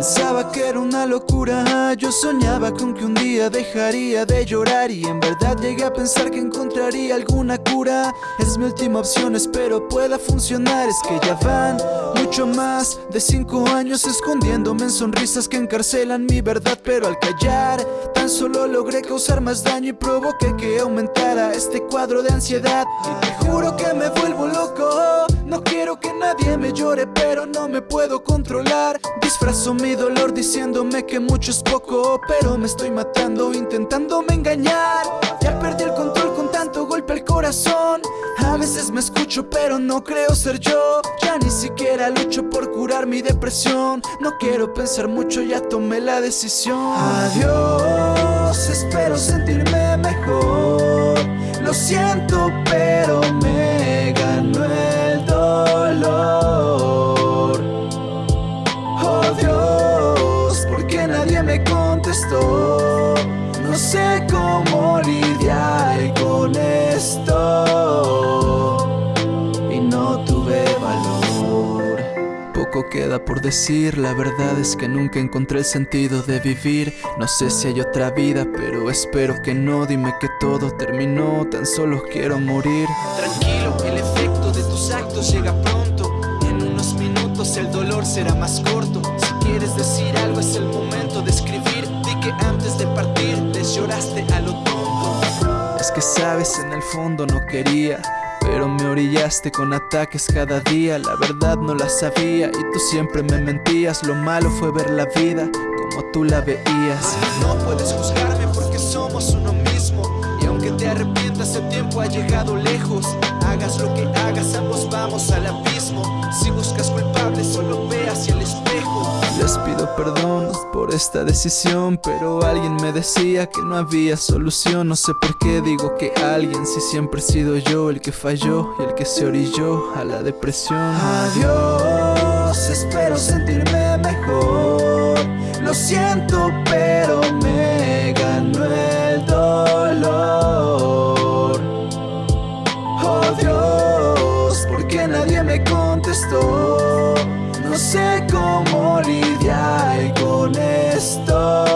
Pensaba que era una locura, yo soñaba con que un día dejaría de llorar Y en verdad llegué a pensar que encontraría alguna cura. Es mi última opción, espero pueda funcionar. Es que ya van mucho más de cinco años escondiéndome en sonrisas que encarcelan mi verdad Pero al callar tan solo logré causar más daño y provoqué que aumentara este cuadro de ansiedad. Y te juro que me vuelvo loco no quiero que nadie me llore pero me puedo controlar. Disfrazo mi dolor diciéndome que mucho es poco Pero me estoy matando intentándome engañar. Ya perdí el control con tanto golpe al corazón. A veces me escucho pero no creo ser yo. Ya ni siquiera lucho por curar mi depresión. No quiero pensar mucho, ya tomé la decisión. Adiós, espero sentirme mejor. Lo siento pero me esto Y no tuve valor. Poco queda por decir, la verdad es que nunca encontré el sentido de vivir. No sé si hay otra vida, pero espero que no. Dime que todo terminó, tan solo quiero morir. Tranquilo, el efecto de tus actos llega pronto. En unos minutos el dolor será más corto. Si quieres decir algo es el sabes, en el fondo no quería pero me orillaste con ataques cada día. La verdad no la sabía y tú siempre me mentías. Lo malo fue ver la vida como tú la veías. No puedes juzgarme porque somos uno mismo Y aunque te arrepientas el tiempo ha llegado lejos. Hagas lo que hagas Les pido perdón por esta decisión Pero alguien me decía que no había solución. No sé por qué digo que alguien Si siempre he sido yo el que falló Y el que se orilló a la depresión. Adiós, espero sentirme mejor. Lo siento pero me contestó. No sé cómo lidiar con esto.